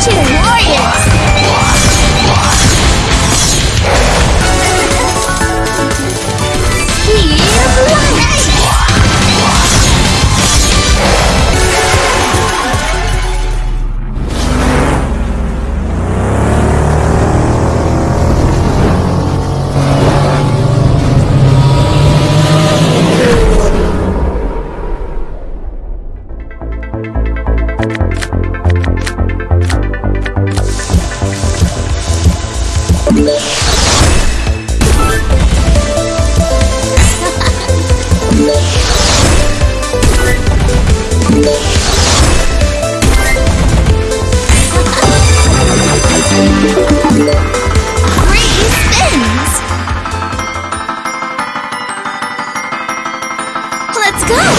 去。go!